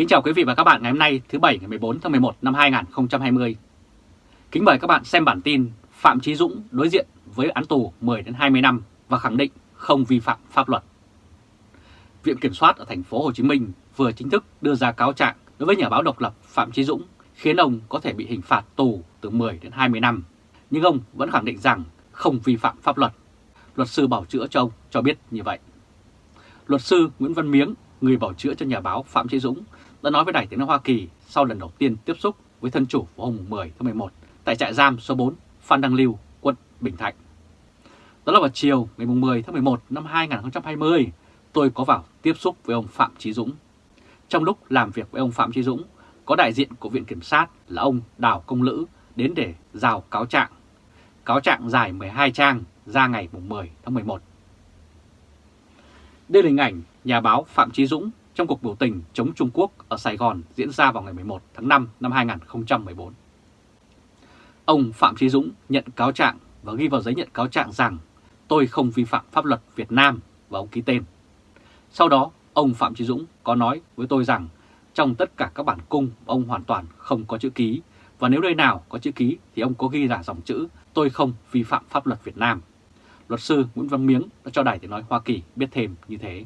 Kính chào quý vị và các bạn ngày hôm nay thứ Bảy ngày 14 tháng 11 năm 2020. Kính mời các bạn xem bản tin Phạm trí Dũng đối diện với án tù 10 đến 20 năm và khẳng định không vi phạm pháp luật. Viện Kiểm soát ở thành phố Hồ Chí Minh vừa chính thức đưa ra cáo trạng đối với nhà báo độc lập Phạm trí Dũng khiến ông có thể bị hình phạt tù từ 10 đến 20 năm. Nhưng ông vẫn khẳng định rằng không vi phạm pháp luật. Luật sư bảo chữa cho ông cho biết như vậy. Luật sư Nguyễn Văn Miếng, người bảo chữa cho nhà báo Phạm trí Dũng, đã nói với Đài tiếng nói Hoa Kỳ sau lần đầu tiên tiếp xúc với thân chủ vào hôm 10 tháng 11 tại trại giam số 4 Phan Đăng Lưu, quận Bình Thạnh. Đó là vào chiều ngày 10 tháng 11 năm 2020, tôi có vào tiếp xúc với ông Phạm Chí Dũng. Trong lúc làm việc với ông Phạm Chí Dũng, có đại diện của Viện Kiểm sát là ông Đào Công Lữ đến để rào cáo trạng. Cáo trạng dài 12 trang ra ngày 10 tháng 11. Đây là hình ảnh nhà báo Phạm Chí Dũng trong cuộc biểu tình chống Trung Quốc ở Sài Gòn diễn ra vào ngày 11 tháng 5 năm 2014. Ông Phạm Chí Dũng nhận cáo trạng và ghi vào giấy nhận cáo trạng rằng tôi không vi phạm pháp luật Việt Nam và ông ký tên. Sau đó, ông Phạm Chí Dũng có nói với tôi rằng trong tất cả các bản cung ông hoàn toàn không có chữ ký và nếu nơi nào có chữ ký thì ông có ghi là dòng chữ tôi không vi phạm pháp luật Việt Nam. Luật sư Nguyễn Văn Miếng đã cho Đài Tiếng Nói Hoa Kỳ biết thêm như thế.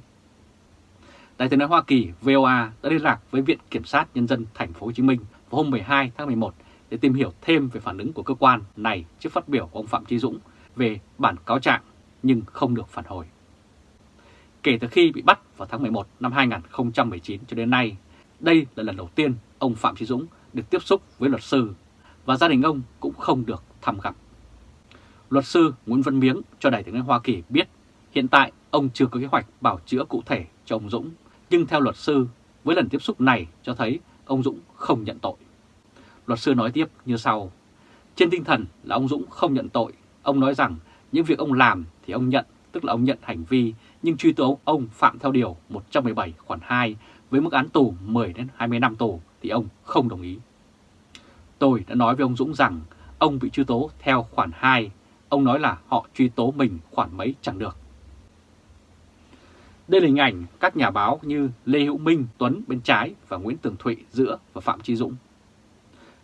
Đài tiếng nói Hoa Kỳ VOA đã liên lạc với Viện Kiểm sát Nhân dân Thành phố Hồ Chí Minh vào hôm 12 tháng 11 để tìm hiểu thêm về phản ứng của cơ quan này trước phát biểu của ông Phạm Chí Dũng về bản cáo trạng nhưng không được phản hồi. Kể từ khi bị bắt vào tháng 11 năm 2019 cho đến nay, đây là lần đầu tiên ông Phạm Chí Dũng được tiếp xúc với luật sư và gia đình ông cũng không được thăm gặp. Luật sư Nguyễn Văn Miếng cho Đài tiếng nói Hoa Kỳ biết hiện tại ông chưa có kế hoạch bảo chữa cụ thể cho ông Dũng nhưng theo luật sư, với lần tiếp xúc này cho thấy ông Dũng không nhận tội. Luật sư nói tiếp như sau. Trên tinh thần là ông Dũng không nhận tội, ông nói rằng những việc ông làm thì ông nhận, tức là ông nhận hành vi, nhưng truy tố ông phạm theo Điều 117 khoản 2 với mức án tù 10 đến 20 năm tù thì ông không đồng ý. Tôi đã nói với ông Dũng rằng ông bị truy tố theo khoản 2, ông nói là họ truy tố mình khoản mấy chẳng được. Đây là hình ảnh các nhà báo như Lê Hữu Minh, Tuấn bên trái và Nguyễn Tường Thụy giữa và Phạm Trí Dũng.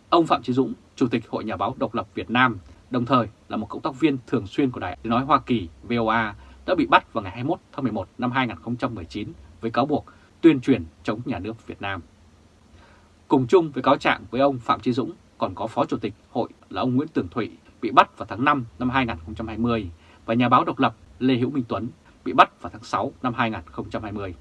Ông Phạm Trí Dũng, Chủ tịch Hội Nhà báo Độc lập Việt Nam, đồng thời là một cộng tác viên thường xuyên của Đài Tiếng Nói Hoa Kỳ VOA, đã bị bắt vào ngày 21 tháng 11 năm 2019 với cáo buộc tuyên truyền chống nhà nước Việt Nam. Cùng chung với cáo trạng với ông Phạm Trí Dũng còn có Phó Chủ tịch Hội là ông Nguyễn Tường Thụy bị bắt vào tháng 5 năm 2020 và nhà báo độc lập Lê Hữu Minh Tuấn bị bắt vào tháng 6 năm 2020.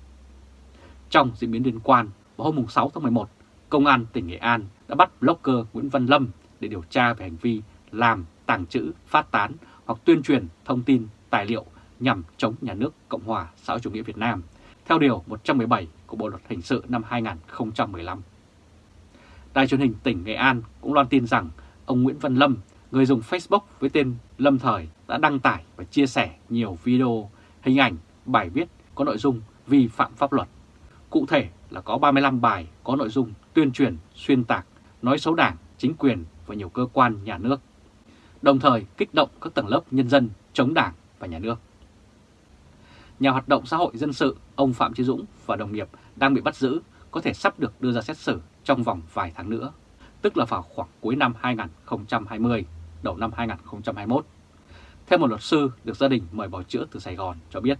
Trong diễn biến liên quan, vào hôm 6 tháng 11, Công an tỉnh Nghệ An đã bắt blogger Nguyễn Văn Lâm để điều tra về hành vi làm, tàng trữ, phát tán hoặc tuyên truyền thông tin, tài liệu nhằm chống nhà nước Cộng hòa xã hội chủ nghĩa Việt Nam, theo Điều 117 của Bộ Luật Hình sự năm 2015. Đài truyền hình tỉnh Nghệ An cũng loan tin rằng ông Nguyễn Văn Lâm, người dùng Facebook với tên Lâm Thời đã đăng tải và chia sẻ nhiều video hình ảnh, bài viết có nội dung vi phạm pháp luật. Cụ thể là có 35 bài có nội dung tuyên truyền, xuyên tạc, nói xấu đảng, chính quyền và nhiều cơ quan nhà nước, đồng thời kích động các tầng lớp nhân dân chống đảng và nhà nước. Nhà hoạt động xã hội dân sự ông Phạm Chí Dũng và đồng nghiệp đang bị bắt giữ có thể sắp được đưa ra xét xử trong vòng vài tháng nữa, tức là vào khoảng cuối năm 2020, đầu năm 2021 theo một luật sư được gia đình mời bảo chữa từ Sài Gòn cho biết.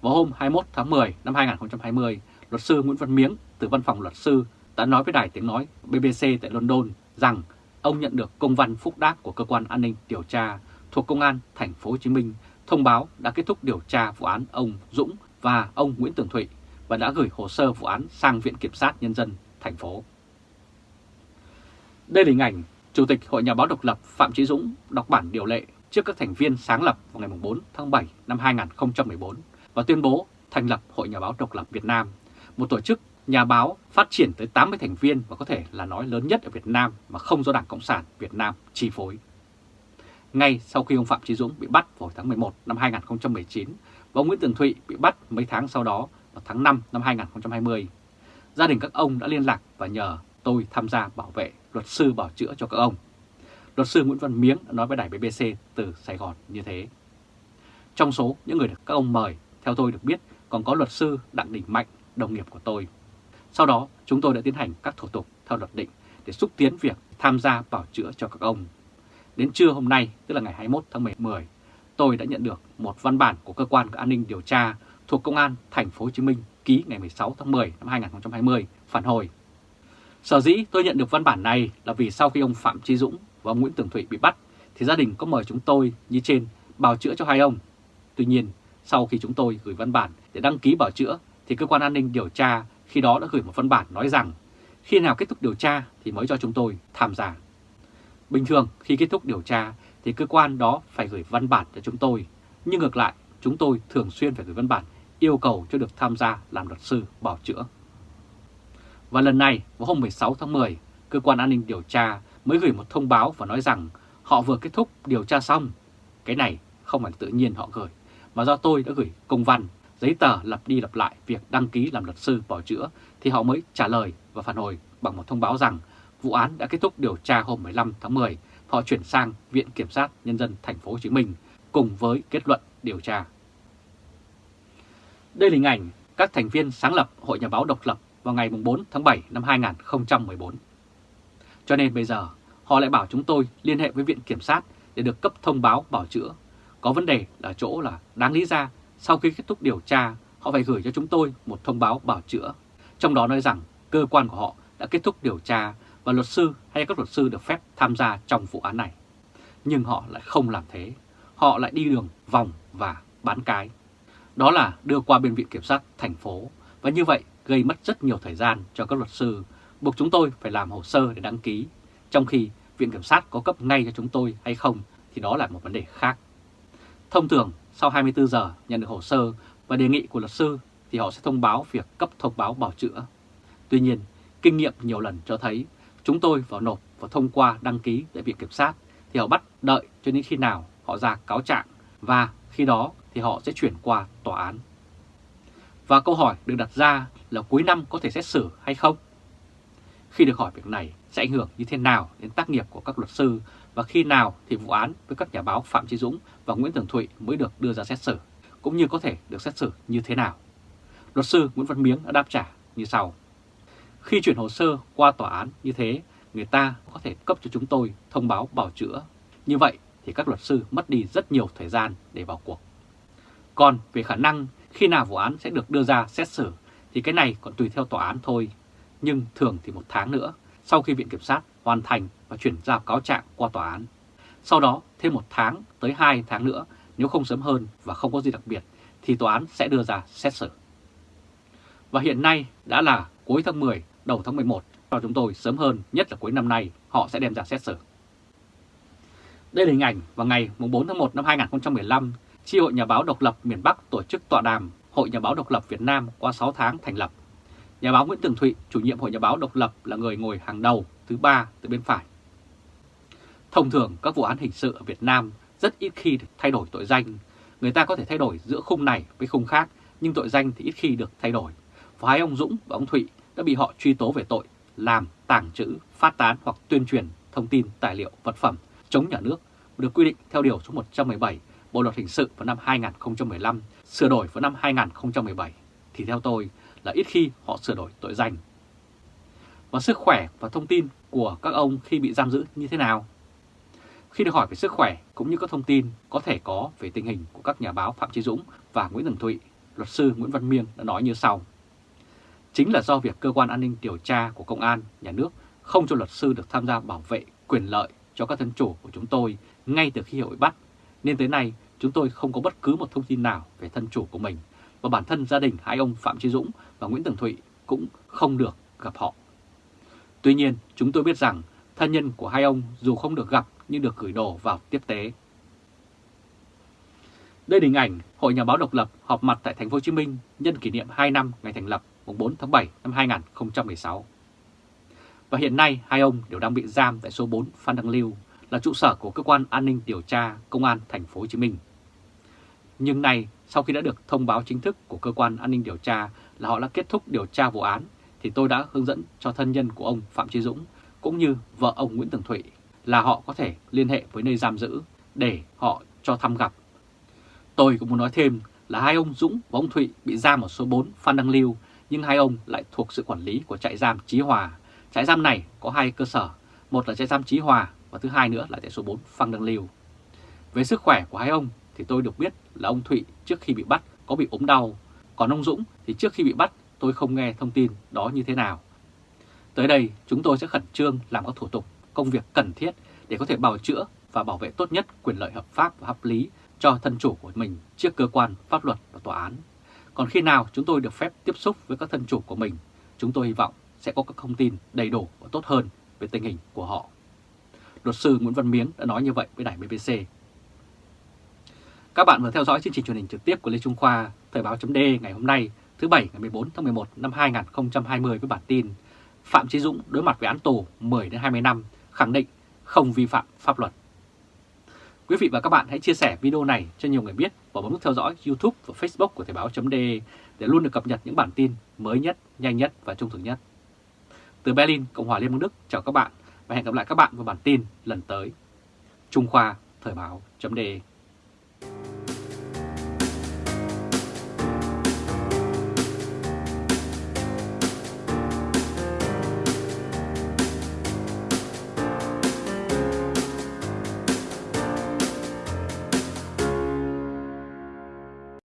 Vào hôm 21 tháng 10 năm 2020, luật sư Nguyễn Văn Miếng từ văn phòng luật sư đã nói với đài tiếng nói BBC tại London rằng ông nhận được công văn phúc đáp của cơ quan an ninh điều tra thuộc công an thành phố Hồ Chí Minh thông báo đã kết thúc điều tra vụ án ông Dũng và ông Nguyễn Tường Thụy và đã gửi hồ sơ vụ án sang Viện Kiểm sát Nhân dân thành phố. Đây là hình ảnh Chủ tịch Hội Nhà báo độc lập Phạm Chí Dũng đọc bản điều lệ trước các thành viên sáng lập vào ngày 4 tháng 7 năm 2014 và tuyên bố thành lập Hội Nhà báo Độc lập Việt Nam, một tổ chức nhà báo phát triển tới 80 thành viên và có thể là nói lớn nhất ở Việt Nam mà không do Đảng Cộng sản Việt Nam chi phối. Ngay sau khi ông Phạm Chí Dũng bị bắt vào tháng 11 năm 2019 và ông Nguyễn Tường Thụy bị bắt mấy tháng sau đó vào tháng 5 năm 2020, gia đình các ông đã liên lạc và nhờ tôi tham gia bảo vệ luật sư bảo chữa cho các ông. Luật sư Nguyễn Văn Miếng đã nói với đài BBC từ Sài Gòn như thế. Trong số những người được các ông mời, theo tôi được biết, còn có luật sư Đặng Đình Mạnh, đồng nghiệp của tôi. Sau đó chúng tôi đã tiến hành các thủ tục theo luật định để xúc tiến việc tham gia bảo chữa cho các ông. Đến trưa hôm nay, tức là ngày 21 tháng 10, tôi đã nhận được một văn bản của cơ quan an ninh điều tra thuộc Công an thành phố Hồ Chí Minh ký ngày 16 tháng 10 năm 2020 phản hồi. Sở dĩ tôi nhận được văn bản này là vì sau khi ông Phạm Chí Dũng và ông Nguyễn Tường Thụy bị bắt thì gia đình có mời chúng tôi như trên bào chữa cho hai ông. Tuy nhiên, sau khi chúng tôi gửi văn bản để đăng ký bảo chữa thì cơ quan an ninh điều tra khi đó đã gửi một văn bản nói rằng khi nào kết thúc điều tra thì mới cho chúng tôi tham gia. Bình thường khi kết thúc điều tra thì cơ quan đó phải gửi văn bản cho chúng tôi, nhưng ngược lại chúng tôi thường xuyên phải gửi văn bản yêu cầu cho được tham gia làm luật sư bảo chữa. Và lần này, vào hôm 16 tháng 10, cơ quan an ninh điều tra mới gửi một thông báo và nói rằng họ vừa kết thúc điều tra xong. Cái này không phải tự nhiên họ gửi, mà do tôi đã gửi công văn, giấy tờ lặp đi lặp lại việc đăng ký làm luật sư bảo chữa thì họ mới trả lời và phản hồi bằng một thông báo rằng vụ án đã kết thúc điều tra hôm 15 tháng 10, họ chuyển sang Viện Kiểm sát Nhân dân thành phố Hồ Chí Minh cùng với kết luận điều tra. Đây là hình ảnh các thành viên sáng lập Hội Nhà báo độc lập vào ngày 4 tháng 7 năm 2014. Cho nên bây giờ họ lại bảo chúng tôi liên hệ với Viện Kiểm sát để được cấp thông báo bảo chữa. Có vấn đề là chỗ là đáng lý ra sau khi kết thúc điều tra họ phải gửi cho chúng tôi một thông báo bảo chữa. Trong đó nói rằng cơ quan của họ đã kết thúc điều tra và luật sư hay các luật sư được phép tham gia trong vụ án này. Nhưng họ lại không làm thế. Họ lại đi đường vòng và bán cái. Đó là đưa qua bên viện kiểm sát thành phố và như vậy gây mất rất nhiều thời gian cho các luật sư, buộc chúng tôi phải làm hồ sơ để đăng ký, trong khi viện kiểm sát có cấp ngay cho chúng tôi hay không thì đó là một vấn đề khác. Thông thường, sau 24 giờ nhận được hồ sơ và đề nghị của luật sư thì họ sẽ thông báo việc cấp thông báo bảo chữa. Tuy nhiên, kinh nghiệm nhiều lần cho thấy chúng tôi vào nộp và thông qua đăng ký tại viện kiểm sát thì họ bắt đợi cho đến khi nào họ ra cáo trạng và khi đó thì họ sẽ chuyển qua tòa án. Và câu hỏi được đặt ra là cuối năm có thể xét xử hay không? Khi được hỏi việc này sẽ ảnh hưởng như thế nào đến tác nghiệp của các luật sư và khi nào thì vụ án với các nhà báo Phạm Trí Dũng và Nguyễn Tường Thụy mới được đưa ra xét xử, cũng như có thể được xét xử như thế nào. Luật sư Nguyễn Văn Miếng đã đáp trả như sau. Khi chuyển hồ sơ qua tòa án như thế, người ta có thể cấp cho chúng tôi thông báo bảo chữa. Như vậy thì các luật sư mất đi rất nhiều thời gian để vào cuộc. Còn về khả năng khi nào vụ án sẽ được đưa ra xét xử thì cái này còn tùy theo tòa án thôi. Nhưng thường thì một tháng nữa sau khi Viện Kiểm sát hoàn thành và chuyển giao cáo trạng qua tòa án. Sau đó thêm một tháng tới hai tháng nữa nếu không sớm hơn và không có gì đặc biệt thì tòa án sẽ đưa ra xét xử. Và hiện nay đã là cuối tháng 10, đầu tháng 11 cho chúng tôi sớm hơn, nhất là cuối năm nay họ sẽ đem ra xét xử. Đây là hình ảnh vào ngày 4 tháng 1 năm 2015 Chi hội Nhà báo độc lập miền Bắc tổ chức tọa đàm Hội Nhà báo độc lập Việt Nam qua 6 tháng thành lập. Nhà báo Nguyễn Tường Thụy, chủ nhiệm Hội Nhà báo độc lập là người ngồi hàng đầu thứ ba từ bên phải. Thông thường các vụ án hình sự ở Việt Nam rất ít khi được thay đổi tội danh. Người ta có thể thay đổi giữa khung này với khung khác, nhưng tội danh thì ít khi được thay đổi. Và hai ông Dũng và ông Thụy đã bị họ truy tố về tội làm, tàng trữ, phát tán hoặc tuyên truyền thông tin, tài liệu, vật phẩm chống nhà nước được quy định theo Điều số 117 Bộ Luật Hình sự vào năm 2015, sửa đổi vào năm 2017, thì theo tôi là ít khi họ sửa đổi tội danh. Và sức khỏe và thông tin của các ông khi bị giam giữ như thế nào? Khi được hỏi về sức khỏe cũng như các thông tin có thể có về tình hình của các nhà báo Phạm Chí Dũng và Nguyễn Tường Thụy, luật sư Nguyễn Văn Miên đã nói như sau. Chính là do việc cơ quan an ninh điều tra của công an, nhà nước không cho luật sư được tham gia bảo vệ quyền lợi cho các thân chủ của chúng tôi ngay từ khi hội bắt nên tới nay chúng tôi không có bất cứ một thông tin nào về thân chủ của mình và bản thân gia đình hai ông Phạm Chí Dũng và Nguyễn Tường Thụy cũng không được gặp họ. Tuy nhiên, chúng tôi biết rằng thân nhân của hai ông dù không được gặp nhưng được gửi đồ vào tiếp tế. Đây là hình ảnh Hội Nhà báo độc lập họp mặt tại thành phố Hồ Chí Minh nhân kỷ niệm 2 năm ngày thành lập mùng 4 tháng 7 năm 2016. Và hiện nay hai ông đều đang bị giam tại số 4 Phan Đăng Lưu, là trụ sở của cơ quan an ninh điều tra Công an thành phố Hồ Chí Minh. Nhưng nay, sau khi đã được thông báo chính thức của cơ quan an ninh điều tra là họ đã kết thúc điều tra vụ án, thì tôi đã hướng dẫn cho thân nhân của ông Phạm Chí Dũng cũng như vợ ông Nguyễn Tường Thụy là họ có thể liên hệ với nơi giam giữ để họ cho thăm gặp. Tôi cũng muốn nói thêm là hai ông Dũng và ông Thụy bị giam ở số 4 Phan Đăng Lưu nhưng hai ông lại thuộc sự quản lý của trại giam Chí Hòa. Trại giam này có hai cơ sở, một là trại giam Chí Hòa và thứ hai nữa là tại số 4 Phan Đăng Lưu. Về sức khỏe của hai ông thì tôi được biết là ông Thụy trước khi bị bắt có bị ốm đau, còn ông Dũng thì trước khi bị bắt tôi không nghe thông tin đó như thế nào. Tới đây chúng tôi sẽ khẩn trương làm các thủ tục, công việc cần thiết để có thể bào chữa và bảo vệ tốt nhất quyền lợi hợp pháp và hợp lý cho thân chủ của mình trước cơ quan pháp luật và tòa án. Còn khi nào chúng tôi được phép tiếp xúc với các thân chủ của mình, chúng tôi hy vọng sẽ có các thông tin đầy đủ và tốt hơn về tình hình của họ. Luật sư Nguyễn Văn Miếng đã nói như vậy với đài BBC. Các bạn vừa theo dõi chương trình truyền hình trực tiếp của Lê Trung Khoa, Thời báo chấm ngày hôm nay, thứ Bảy ngày 14 tháng 11 năm 2020 với bản tin Phạm Chí Dũng đối mặt với án tù 10-20 năm, khẳng định không vi phạm pháp luật. Quý vị và các bạn hãy chia sẻ video này cho nhiều người biết và bấm nút theo dõi YouTube và Facebook của Thời báo.de để luôn được cập nhật những bản tin mới nhất, nhanh nhất và trung thực nhất. Từ Berlin, Cộng hòa Liên bang Đức, chào các bạn và hẹn gặp lại các bạn vào bản tin lần tới. Trung Khoa Thời báo.de